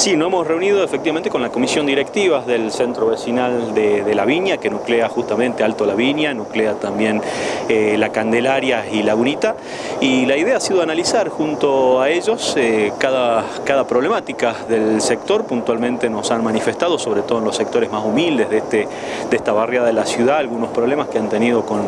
Sí, nos hemos reunido efectivamente con la comisión directiva del centro vecinal de, La Viña, que nuclea justamente Alto La Viña, nuclea también eh, La Candelaria y Lagunita, y la idea ha sido analizar junto a ellos eh, cada, cada problemática del sector, puntualmente nos han manifestado, sobre todo en los sectores más humildes de, este, de esta barriada de la ciudad, algunos problemas que han tenido con,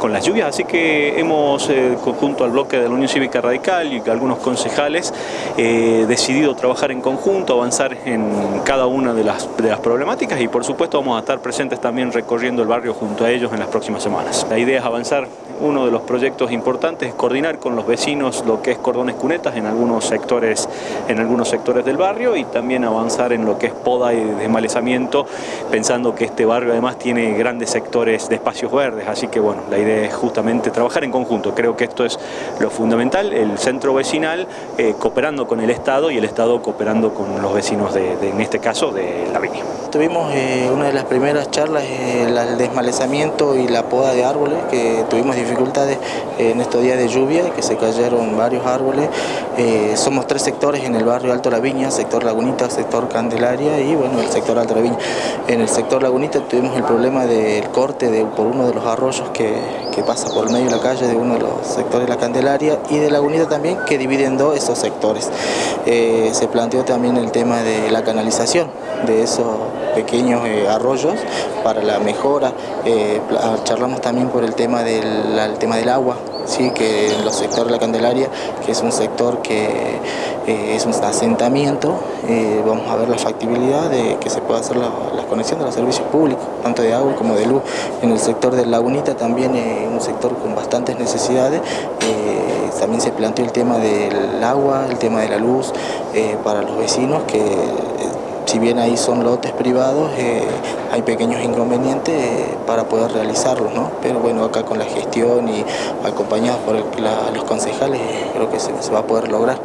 con las lluvias, así que hemos, eh, junto al bloque de la Unión Cívica Radical y algunos concejales, decidido trabajar en conjunto, avanzar en cada una de las, de las problemáticas y por supuesto vamos a estar presentes también recorriendo el barrio junto a ellos en las próximas semanas. La idea es avanzar. Uno de los proyectos importantes es coordinar con los vecinos lo que es cordones cunetas en algunos sectores, en algunos sectores del barrio y también avanzar en lo que es poda y desmalezamiento, pensando que este barrio además tiene grandes sectores de espacios verdes, así que bueno, la idea es justamente trabajar en conjunto, creo que esto es lo fundamental, el centro vecinal eh, cooperando con el Estado y el Estado cooperando con los vecinos de, en este caso, de La Viña. Tuvimos eh, una de las primeras charlas, eh, el desmalezamiento y la poda de árboles, que tuvimos dificultades en estos días de lluvia, que se cayeron varios árboles. Eh, somos tres sectores en el barrio Alto La Viña, sector Lagunita, sector Candelaria y bueno, el sector Alto La Viña. En el sector Lagunita tuvimos el problema del corte de, por uno de los arroyos que, que pasa por el medio de la calle de uno de los sectores de la Candelaria y de Lagunita también, que dividen dos esos sectores. se planteó también el tema de la canalización de esos pequeños eh, arroyos para la mejora. Eh, charlamos también por el tema del, tema del agua, ¿sí? que en los sectores de la Candelaria, que es un sector que eh, es un asentamiento, vamos a ver la factibilidad de que se pueda hacer la, conexión de los servicios públicos, tanto de agua como de luz. En el sector de Lagunita también es un sector con bastantes necesidades, también se planteó el tema del agua, el tema de la luz para los vecinos que si bien ahí son lotes privados, eh, hay pequeños inconvenientes eh, para poder realizarlos, ¿no? Pero bueno, acá con la gestión y acompañados por los concejales, creo que se va a poder lograr.